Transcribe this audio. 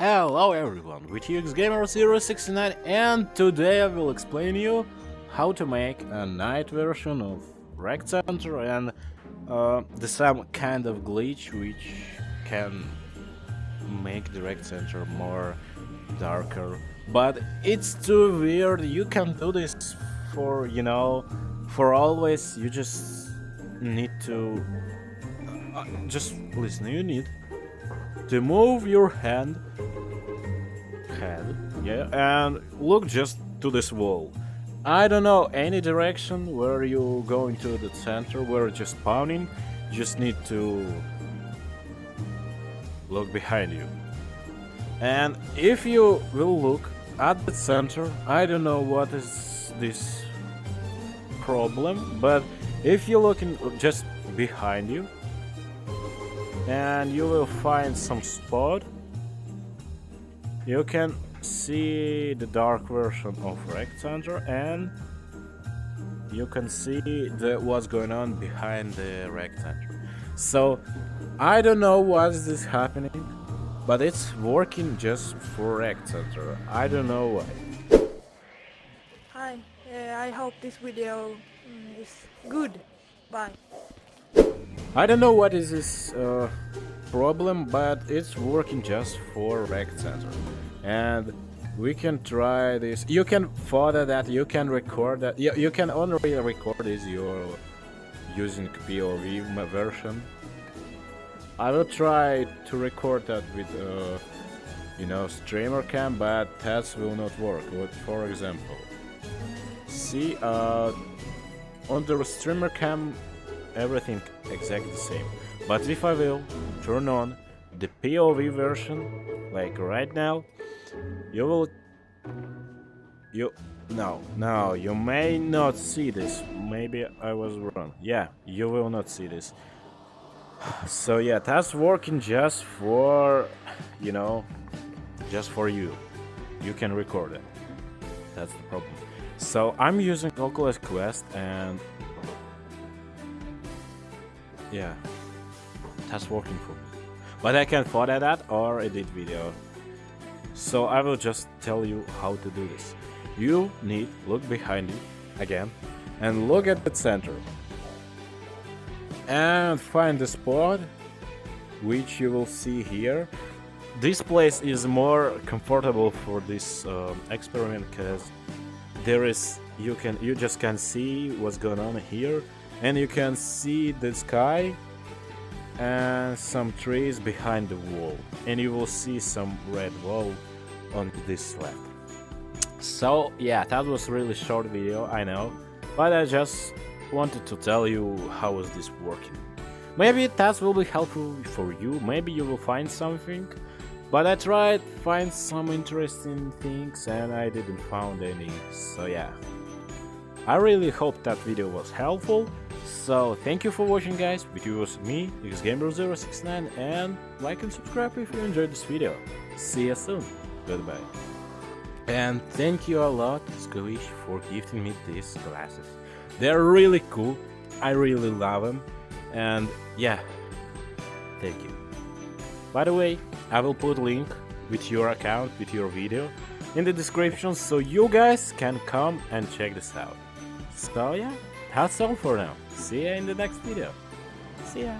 Hello everyone, with UXGamer069 and today I will explain you how to make a night version of Rec Center and uh, the some kind of glitch which can make the Rec Center more darker. But it's too weird, you can do this for, you know, for always, you just need to... Uh, just listen, you need to move your hand. Head yeah and look just to this wall. I don't know any direction where you go into the center where you're just spawning. Just need to look behind you. And if you will look at the center I don't know what is this problem but if you look in just behind you and you will find some spot you can see the dark version of Rec Center and you can see the, what's going on behind the Rec Center. So I don't know what is happening, but it's working just for Rec Center. I don't know why. Hi, uh, I hope this video mm, is good. Bye. I don't know what is this uh, problem, but it's working just for rec Center. And we can try this. You can further that, you can record that. You, you can only record this you're using POV version. I will try to record that with, uh, you know, streamer cam, but that will not work. What, For example, see, uh, on the streamer cam everything exactly the same. But if I will turn on the POV version, like right now, you will... You... No, no, you may not see this. Maybe I was wrong. Yeah, you will not see this. So yeah, that's working just for, you know, just for you. You can record it. That's the problem. So I'm using Oculus Quest and yeah, that's working for me. But I can photo that or edit video. So I will just tell you how to do this. You need look behind you again and look at the center and find the spot which you will see here. This place is more comfortable for this uh, experiment because there is you can you just can see what's going on here and you can see the sky and some trees behind the wall. And you will see some red wall on this left. So yeah that was really short video I know. But I just wanted to tell you how is this working. Maybe that will be helpful for you. Maybe you will find something. But I tried find some interesting things and I didn't found any. So yeah. I really hope that video was helpful so thank you for watching guys, with you was me, UXGamer069 and like and subscribe if you enjoyed this video. See you soon, goodbye. And thank you a lot Squish for gifting me these glasses. They're really cool, I really love them and yeah, thank you. By the way, I will put link with your account, with your video in the description so you guys can come and check this out. So yeah, that's all for now. See ya in the next video. See ya.